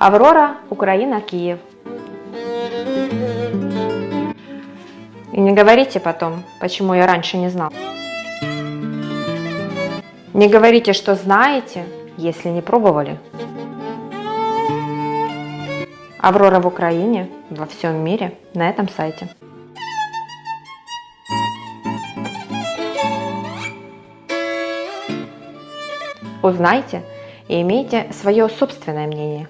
Аврора, Украина, Киев. И не говорите потом, почему я раньше не знал. Не говорите, что знаете, если не пробовали. Аврора в Украине, во всем мире, на этом сайте. Узнайте и имейте свое собственное мнение.